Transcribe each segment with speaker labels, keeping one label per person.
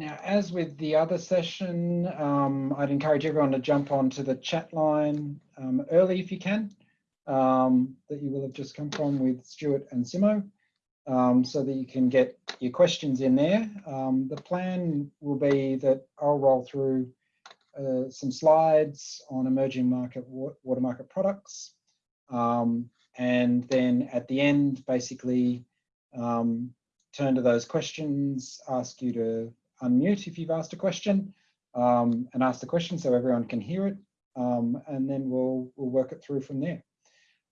Speaker 1: Now, as with the other session, um, I'd encourage everyone to jump onto the chat line um, early if you can, um, that you will have just come from with Stuart and Simo, um, so that you can get your questions in there. Um, the plan will be that I'll roll through uh, some slides on emerging market water market products. Um, and then at the end, basically turn to those questions, ask you to unmute if you've asked a question um, and ask the question so everyone can hear it. Um, and then we'll, we'll work it through from there.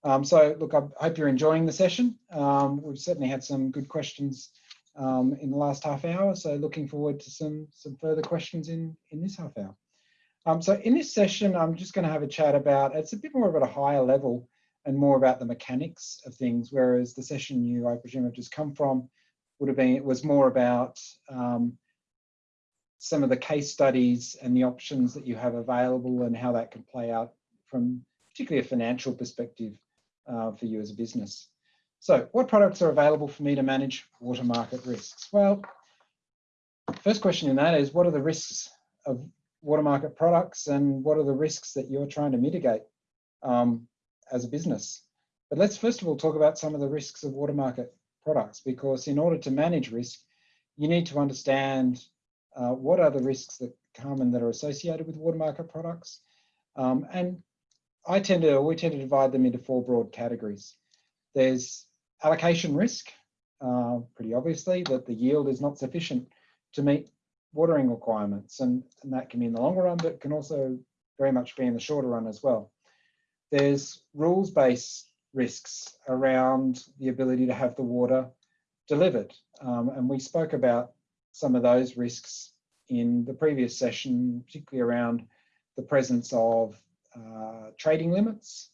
Speaker 1: Um, so look, I hope you're enjoying the session. Um, we've certainly had some good questions um, in the last half hour. So looking forward to some, some further questions in, in this half hour. Um, so in this session, I'm just going to have a chat about, it's a bit more about a higher level and more about the mechanics of things, whereas the session you, I presume, have just come from would have been, it was more about um, some of the case studies and the options that you have available and how that can play out from particularly a financial perspective uh, for you as a business. So what products are available for me to manage water market risks? Well, first question in that is what are the risks of water market products and what are the risks that you're trying to mitigate um, as a business? But let's first of all talk about some of the risks of water market products because in order to manage risk, you need to understand uh, what are the risks that come and that are associated with water market products? Um, and I tend to, we tend to divide them into four broad categories. There's allocation risk, uh, pretty obviously, that the yield is not sufficient to meet watering requirements. And, and that can be in the longer run, but can also very much be in the shorter run as well. There's rules-based risks around the ability to have the water delivered. Um, and we spoke about some of those risks in the previous session, particularly around the presence of uh, trading limits.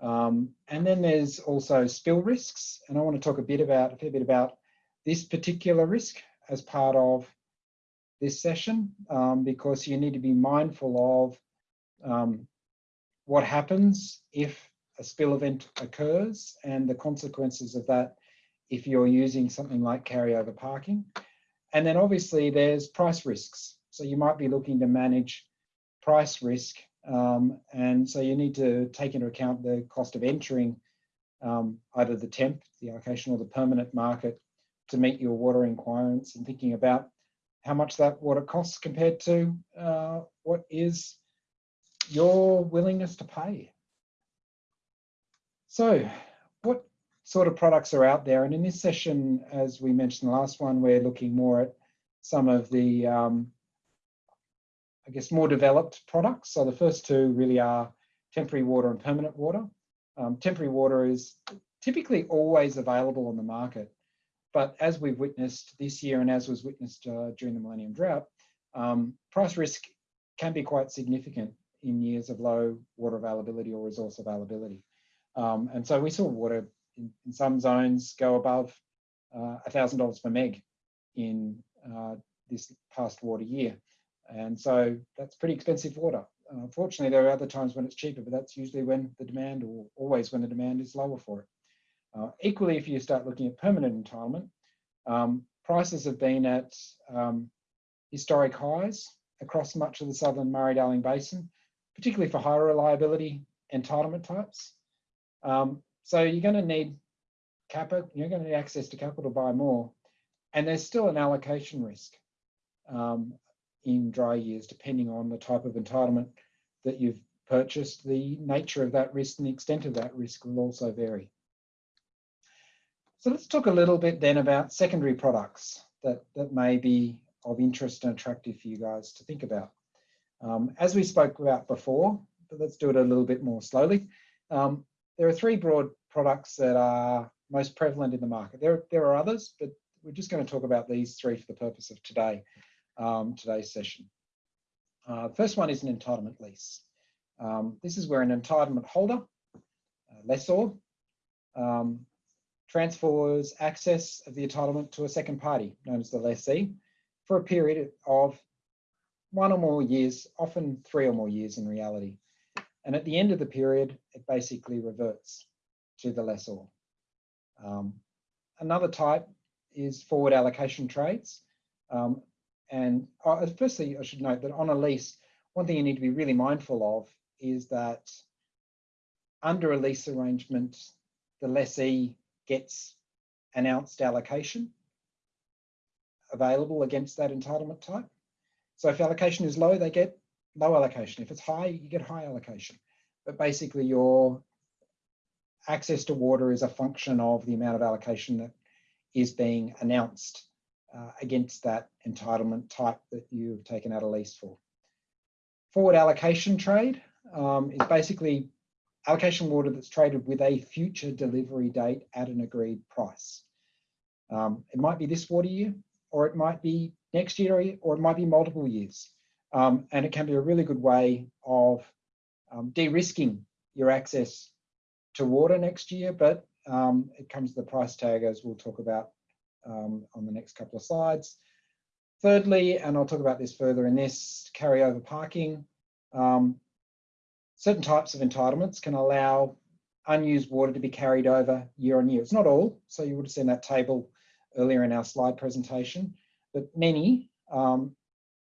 Speaker 1: Um, and then there's also spill risks. And I want to talk a bit about, a fair bit about this particular risk as part of this session, um, because you need to be mindful of um, what happens if a spill event occurs and the consequences of that if you're using something like carryover parking. And then obviously there's price risks. So you might be looking to manage price risk. Um, and so you need to take into account the cost of entering um, either the temp, the allocation or the permanent market to meet your water requirements and thinking about how much that water costs compared to uh, what is your willingness to pay. So sort of products are out there. And in this session, as we mentioned the last one, we're looking more at some of the, um, I guess, more developed products. So the first two really are temporary water and permanent water. Um, temporary water is typically always available on the market. But as we've witnessed this year and as was witnessed uh, during the Millennium Drought, um, price risk can be quite significant in years of low water availability or resource availability. Um, and so we saw water in, in some zones go above uh, $1,000 per meg in uh, this past water year. And so that's pretty expensive water. Uh, fortunately, there are other times when it's cheaper, but that's usually when the demand or always when the demand is lower for it. Uh, equally, if you start looking at permanent entitlement, um, prices have been at um, historic highs across much of the southern Murray-Darling Basin, particularly for higher reliability entitlement types. Um, so you're going to need capital, you're going to need access to capital to buy more. And there's still an allocation risk um, in dry years, depending on the type of entitlement that you've purchased. The nature of that risk and the extent of that risk will also vary. So let's talk a little bit then about secondary products that, that may be of interest and attractive for you guys to think about. Um, as we spoke about before, but let's do it a little bit more slowly. Um, there are three broad products that are most prevalent in the market. There, there are others, but we're just going to talk about these three for the purpose of today, um, today's session. Uh, the first one is an entitlement lease. Um, this is where an entitlement holder, lessor, um, transfers access of the entitlement to a second party, known as the lessee, for a period of one or more years, often three or more years in reality. And at the end of the period, it basically reverts to the lessor. Um, another type is forward allocation trades. Um, And uh, firstly, I should note that on a lease, one thing you need to be really mindful of is that under a lease arrangement, the lessee gets announced allocation available against that entitlement type. So if allocation is low, they get low allocation. If it's high, you get high allocation. But basically your access to water is a function of the amount of allocation that is being announced uh, against that entitlement type that you've taken out a lease for. Forward allocation trade um, is basically allocation water that's traded with a future delivery date at an agreed price. Um, it might be this water year, or it might be next year, or it might be multiple years. Um, and it can be a really good way of um, de-risking your access to water next year, but um, it comes to the price tag as we'll talk about um, on the next couple of slides. Thirdly, and I'll talk about this further in this, carryover parking. Um, certain types of entitlements can allow unused water to be carried over year on year. It's not all, so you would have seen that table earlier in our slide presentation, but many um,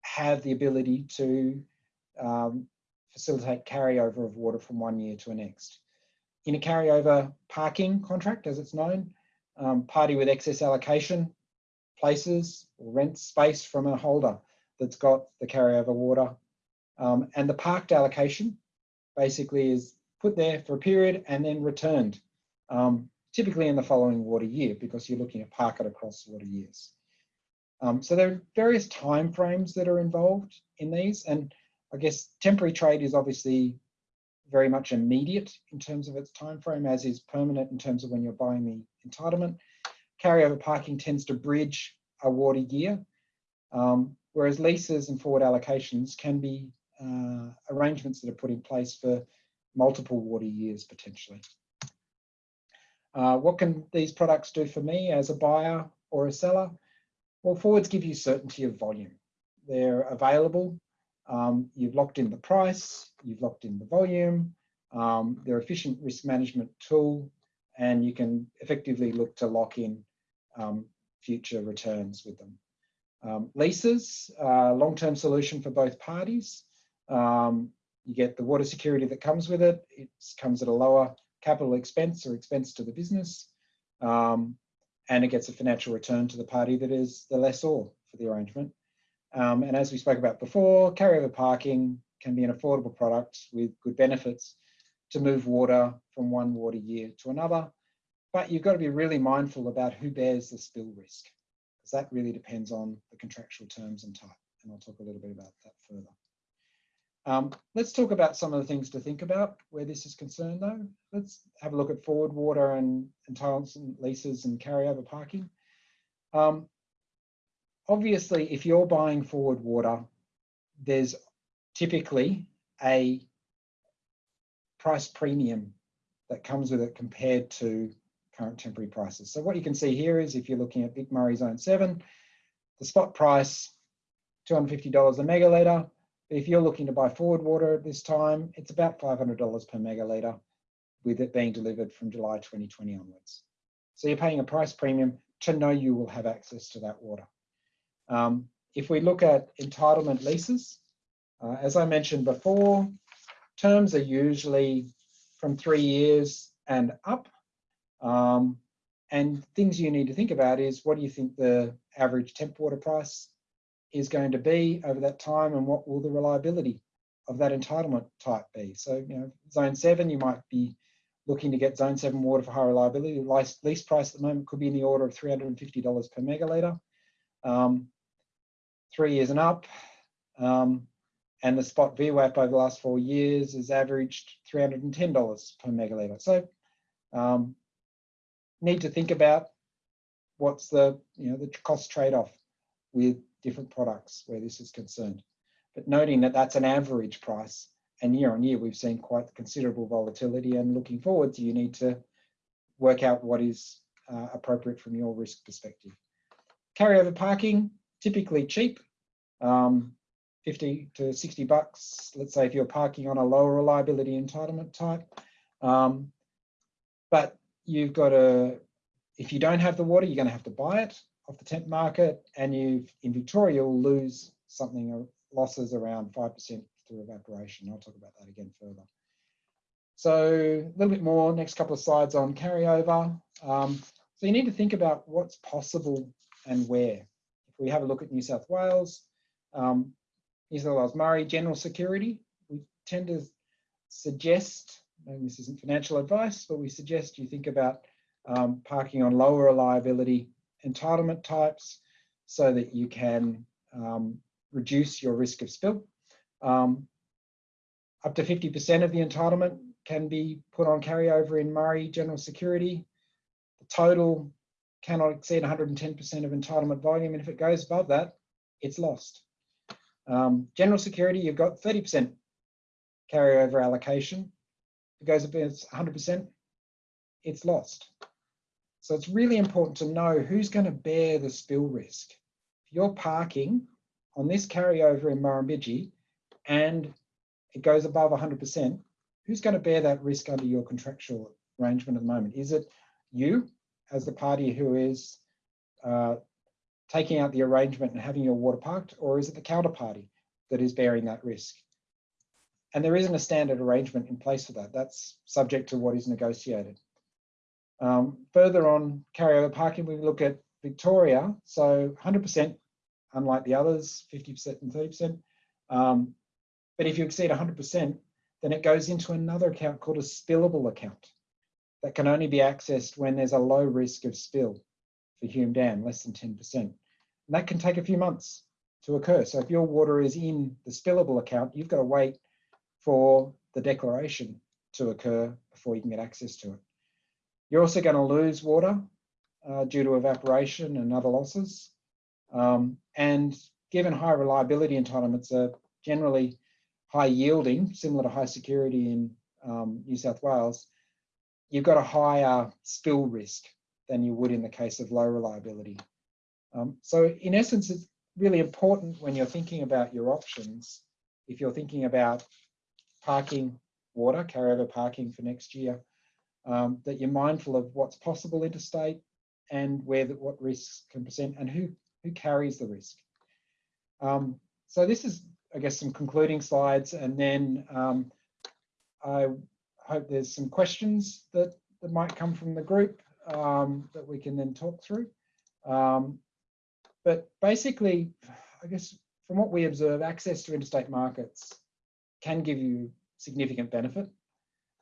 Speaker 1: have the ability to um, facilitate carryover of water from one year to the next. In a carryover parking contract, as it's known, um, party with excess allocation places or rents space from a holder that's got the carryover water. Um, and the parked allocation basically is put there for a period and then returned, um, typically in the following water year because you're looking at park it across water years. Um, so there are various time frames that are involved in these and I guess temporary trade is obviously very much immediate in terms of its time frame, as is permanent in terms of when you're buying the entitlement. Carryover parking tends to bridge a water year, um, whereas leases and forward allocations can be uh, arrangements that are put in place for multiple water years potentially. Uh, what can these products do for me as a buyer or a seller? Well, forwards give you certainty of volume. They're available um, you've locked in the price, you've locked in the volume, um, they're efficient risk management tool, and you can effectively look to lock in um, future returns with them. Um, leases, uh, long-term solution for both parties. Um, you get the water security that comes with it. It comes at a lower capital expense or expense to the business. Um, and it gets a financial return to the party that is the lessor for the arrangement. Um, and as we spoke about before, carryover parking can be an affordable product with good benefits to move water from one water year to another. But you've got to be really mindful about who bears the spill risk, because that really depends on the contractual terms and type. And I'll talk a little bit about that further. Um, let's talk about some of the things to think about where this is concerned though. Let's have a look at forward water and entitlements and leases and carryover parking. Um, obviously, if you're buying forward water, there's typically a price premium that comes with it compared to current temporary prices. So what you can see here is if you're looking at Vic Murray Zone 7, the spot price, $250 a megalitre. If you're looking to buy forward water at this time, it's about $500 per megalitre with it being delivered from July 2020 onwards. So you're paying a price premium to know you will have access to that water. Um, if we look at entitlement leases, uh, as I mentioned before, terms are usually from three years and up. Um, and things you need to think about is what do you think the average temp water price is going to be over that time and what will the reliability of that entitlement type be? So, you know, zone seven, you might be looking to get zone seven water for high reliability. The lease price at the moment could be in the order of $350 per megalitre. Um, three years and up. Um, and the spot VWAP over the last four years has averaged $310 per megalitre. So um, need to think about what's the, you know, the cost trade-off with different products where this is concerned. But noting that that's an average price and year on year, we've seen quite considerable volatility and looking forward to you need to work out what is uh, appropriate from your risk perspective. Carryover parking, typically cheap, um, 50 to 60 bucks, let's say if you're parking on a lower reliability entitlement type. Um, but you've got to, if you don't have the water, you're going to have to buy it. off the temp market and you've in Victoria will lose something uh, losses around 5% through evaporation. I'll talk about that again further. So a little bit more, next couple of slides on carryover. Um, so you need to think about what's possible and where. If we have a look at New South Wales, um, Wales Murray General Security, we tend to suggest, and this isn't financial advice, but we suggest you think about um, parking on lower reliability entitlement types so that you can um, reduce your risk of spill. Um, up to 50% of the entitlement can be put on carryover in Murray General Security. The total cannot exceed 110% of entitlement volume, and if it goes above that, it's lost. Um, general Security, you've got 30% carryover allocation. If it goes above 100%, it's lost. So it's really important to know who's going to bear the spill risk. If you're parking on this carryover in Murrumbidgee and it goes above 100%, who's going to bear that risk under your contractual arrangement at the moment? Is it you as the party who is uh, taking out the arrangement and having your water parked, or is it the counterparty that is bearing that risk? And there isn't a standard arrangement in place for that. That's subject to what is negotiated. Um, further on carryover parking, we look at Victoria. So 100%, unlike the others, 50% and 30%. Um, but if you exceed 100%, then it goes into another account called a spillable account that can only be accessed when there's a low risk of spill for Hume Dam, less than 10%. And that can take a few months to occur. So if your water is in the spillable account, you've got to wait for the declaration to occur before you can get access to it. You're also going to lose water uh, due to evaporation and other losses. Um, and given high reliability entitlements are generally high yielding, similar to high security in um, New South Wales, you've got a higher spill risk than you would in the case of low reliability. Um, so in essence, it's really important when you're thinking about your options, if you're thinking about parking water, carryover parking for next year, um, that you're mindful of what's possible interstate and where the, what risks can present and who, who carries the risk. Um, so this is I guess, some concluding slides, and then um, I hope there's some questions that, that might come from the group um, that we can then talk through. Um, but basically, I guess from what we observe, access to interstate markets can give you significant benefit.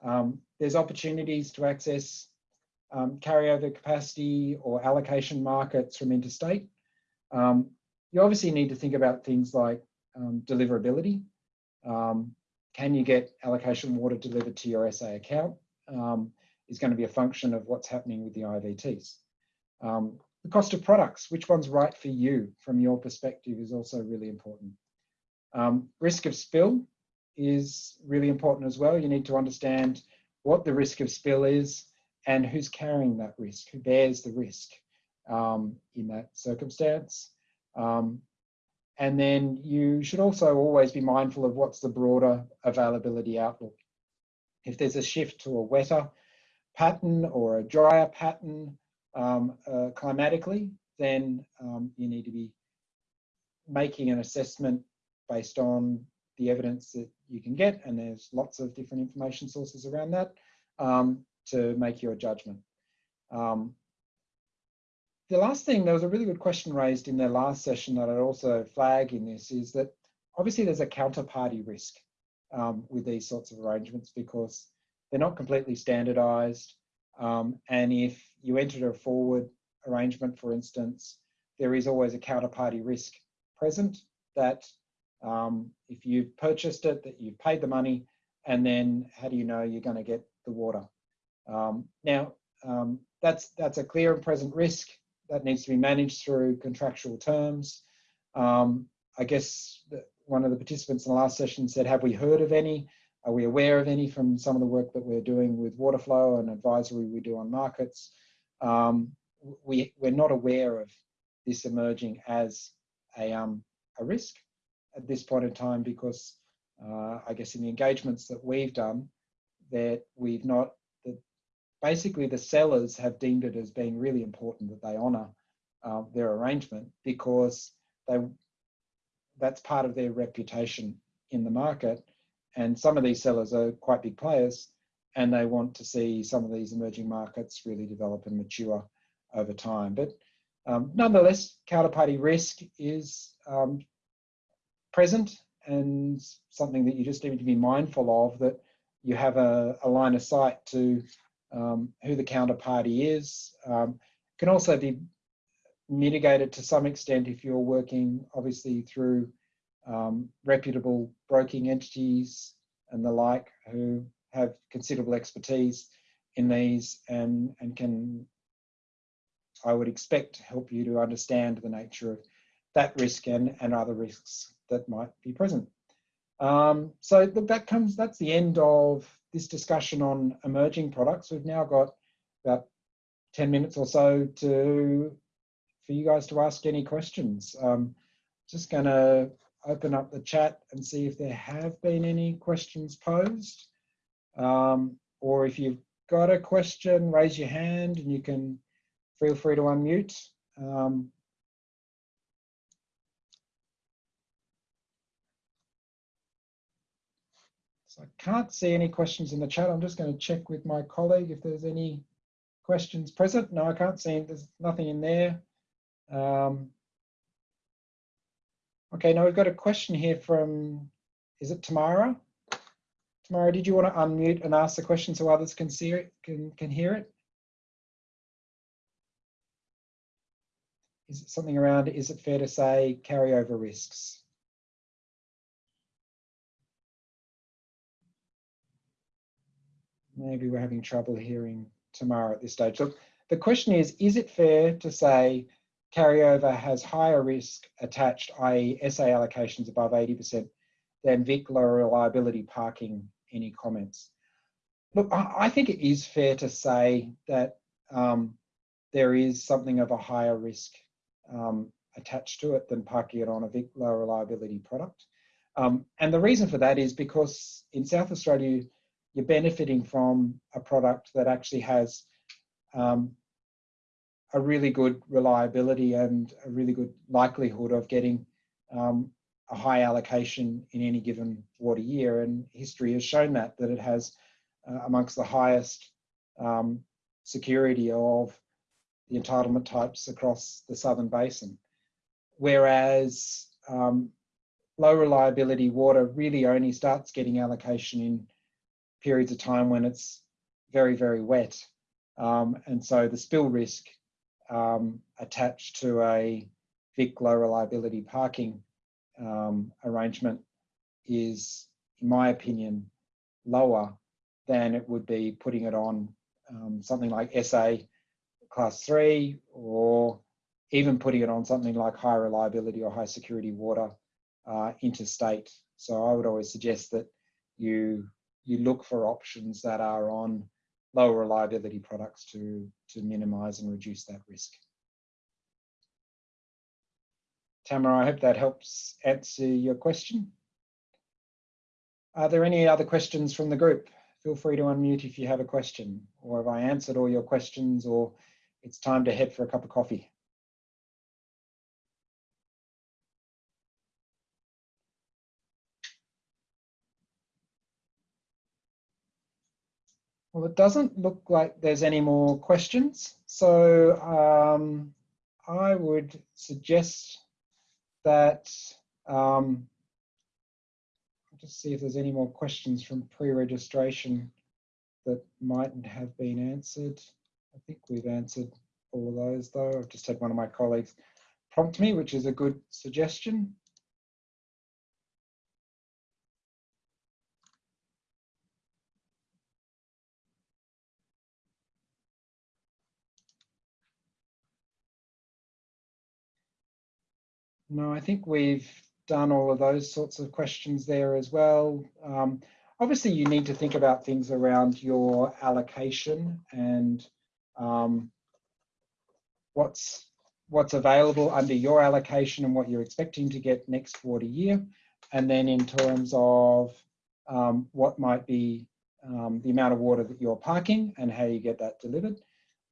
Speaker 1: Um, there's opportunities to access um, carryover capacity or allocation markets from interstate. Um, you obviously need to think about things like um, deliverability. Um, can you get allocation water delivered to your SA account um, is going to be a function of what's happening with the IVTs. Um, the cost of products, which one's right for you from your perspective is also really important. Um, risk of spill is really important as well. You need to understand what the risk of spill is and who's carrying that risk, who bears the risk um, in that circumstance. Um, and then you should also always be mindful of what's the broader availability outlook. If there's a shift to a wetter pattern or a drier pattern um, uh, climatically, then um, you need to be making an assessment based on the evidence that you can get, and there's lots of different information sources around that um, to make your judgment. Um, the last thing, there was a really good question raised in the last session that I'd also flag in this is that obviously there's a counterparty risk um, with these sorts of arrangements because they're not completely standardized. Um, and if you enter a forward arrangement, for instance, there is always a counterparty risk present that um, if you've purchased it, that you've paid the money, and then how do you know you're going to get the water? Um, now, um, that's, that's a clear and present risk that needs to be managed through contractual terms. Um, I guess one of the participants in the last session said, have we heard of any? Are we aware of any from some of the work that we're doing with water flow and advisory we do on markets? Um, we, we're not aware of this emerging as a, um, a risk at this point in time because uh, I guess in the engagements that we've done that we've not that basically the sellers have deemed it as being really important that they honour uh, their arrangement because they that's part of their reputation in the market. And some of these sellers are quite big players and they want to see some of these emerging markets really develop and mature over time. But um, nonetheless, counterparty risk is um, present and something that you just need to be mindful of that you have a, a line of sight to um, who the counterparty is. Um, can also be mitigated to some extent if you're working obviously through um, reputable broking entities and the like who have considerable expertise in these and, and can, I would expect, help you to understand the nature of that risk and, and other risks that might be present. Um, so that comes, that's the end of this discussion on emerging products. We've now got about 10 minutes or so to for you guys to ask any questions. Um, just going to open up the chat and see if there have been any questions posed. Um, or if you've got a question, raise your hand and you can feel free to unmute. Um, so I can't see any questions in the chat. I'm just going to check with my colleague if there's any questions present. No, I can't see. There's nothing in there. Um, okay, now we've got a question here from, is it Tamara? Tamara, did you want to unmute and ask the question so others can see it, can, can hear it? Is it something around, is it fair to say carryover risks? Maybe we're having trouble hearing Tamara at this stage. Look, the question is, is it fair to say carryover has higher risk attached, i.e. SA allocations above 80% than VIC low reliability parking. Any comments? Look, I think it is fair to say that um, there is something of a higher risk um, attached to it than parking it on a VIC low reliability product. Um, and the reason for that is because in South Australia, you're benefiting from a product that actually has um, a really good reliability and a really good likelihood of getting um, a high allocation in any given water year. And history has shown that, that it has uh, amongst the highest um, security of the entitlement types across the southern basin. Whereas um, low reliability water really only starts getting allocation in periods of time when it's very, very wet. Um, and so the spill risk um, attached to a VIC low reliability parking um, arrangement is, in my opinion, lower than it would be putting it on um, something like SA class three or even putting it on something like high reliability or high security water uh, interstate. So I would always suggest that you you look for options that are on lower reliability products to, to minimize and reduce that risk. Tamara, I hope that helps answer your question. Are there any other questions from the group? Feel free to unmute if you have a question, or have I answered all your questions, or it's time to head for a cup of coffee. Well, it doesn't look like there's any more questions. So um, I would suggest that, um, I'll just see if there's any more questions from pre-registration that mightn't have been answered. I think we've answered all of those though. I've just had one of my colleagues prompt me, which is a good suggestion. No, I think we've done all of those sorts of questions there as well. Um, obviously, you need to think about things around your allocation and um, what's what's available under your allocation and what you're expecting to get next water year. And then in terms of um, what might be um, the amount of water that you're parking and how you get that delivered.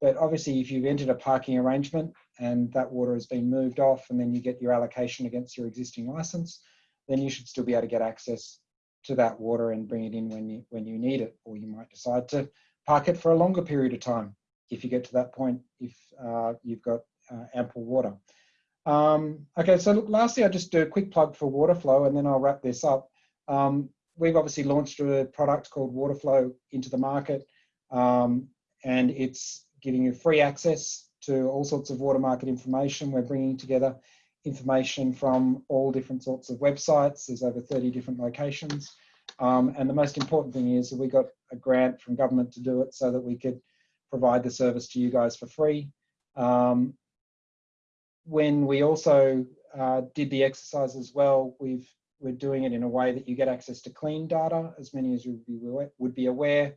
Speaker 1: But obviously, if you've entered a parking arrangement and that water has been moved off and then you get your allocation against your existing license, then you should still be able to get access to that water and bring it in when you, when you need it. Or you might decide to park it for a longer period of time if you get to that point, if uh, you've got uh, ample water. Um, okay, so look, lastly, I'll just do a quick plug for Waterflow and then I'll wrap this up. Um, we've obviously launched a product called Waterflow into the market um, and it's giving you free access to all sorts of water market information. We're bringing together information from all different sorts of websites. There's over 30 different locations. Um, and the most important thing is that we got a grant from government to do it so that we could provide the service to you guys for free. Um, when we also uh, did the exercise as well, we've, we're doing it in a way that you get access to clean data, as many as you would be, would be aware.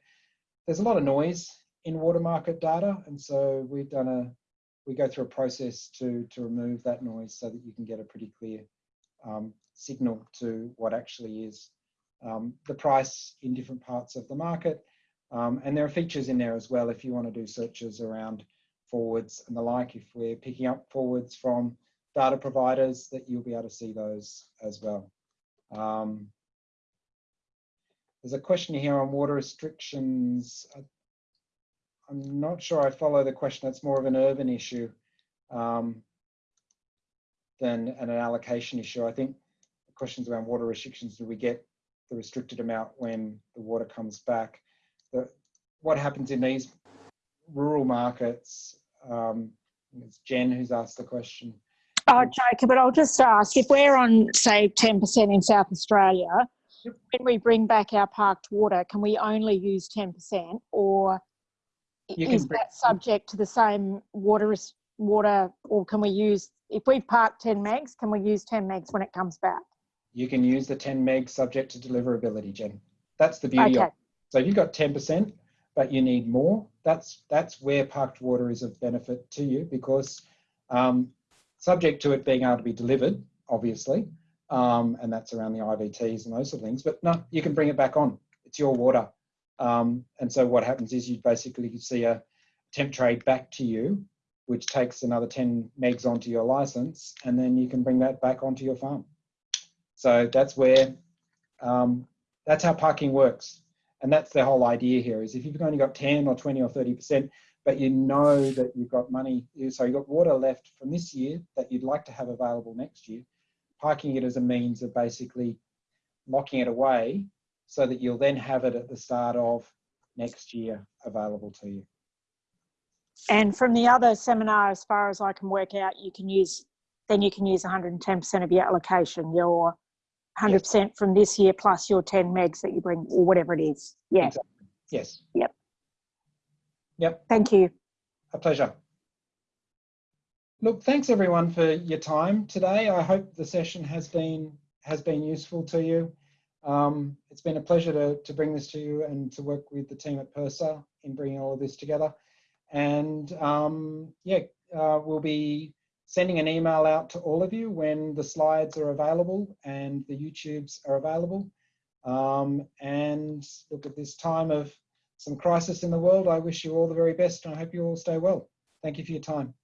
Speaker 1: There's a lot of noise in water market data, and so we've done a, we go through a process to, to remove that noise so that you can get a pretty clear um, signal to what actually is um, the price in different parts of the market. Um, and there are features in there as well if you want to do searches around forwards and the like. If we're picking up forwards from data providers, that you'll be able to see those as well. Um, there's a question here on water restrictions. I'm not sure I follow the question. It's more of an urban issue um, than an allocation issue. I think the questions around water restrictions, do we get the restricted amount when the water comes back? The, what happens in these rural markets? Um, it's Jen who's asked the question.
Speaker 2: Oh, Jacob, but I'll just ask if we're on, say, 10% in South Australia, when we bring back our parked water, can we only use 10% or is that subject to the same water water or can we use if we've parked 10 megs can we use 10 megs when it comes back?
Speaker 1: You can use the 10 meg subject to deliverability jen. That's the beauty okay. of it. So if you've got 10% but you need more that's that's where parked water is of benefit to you because um, subject to it being able to be delivered obviously um, and that's around the ivts and those sort of things but no you can bring it back on. It's your water um, and so what happens is you basically see a temp trade back to you, which takes another 10 megs onto your license, and then you can bring that back onto your farm. So that's where, um, that's how parking works. And that's the whole idea here is if you've only got 10 or 20 or 30%, but you know that you've got money, so you've got water left from this year that you'd like to have available next year, parking it as a means of basically locking it away so that you'll then have it at the start of next year available to you.
Speaker 2: And from the other seminar, as far as I can work out, you can use, then you can use 110% of your allocation, your 100% yes. from this year plus your 10 megs that you bring or whatever it is. Yeah.
Speaker 1: Exactly. Yes.
Speaker 2: Yep.
Speaker 1: Yep.
Speaker 2: Thank you.
Speaker 1: A pleasure. Look, thanks everyone for your time today. I hope the session has been has been useful to you. Um, it's been a pleasure to, to bring this to you and to work with the team at PIRSA in bringing all of this together. And um, yeah, uh, we'll be sending an email out to all of you when the slides are available and the YouTubes are available. Um, and look at this time of some crisis in the world. I wish you all the very best and I hope you all stay well. Thank you for your time.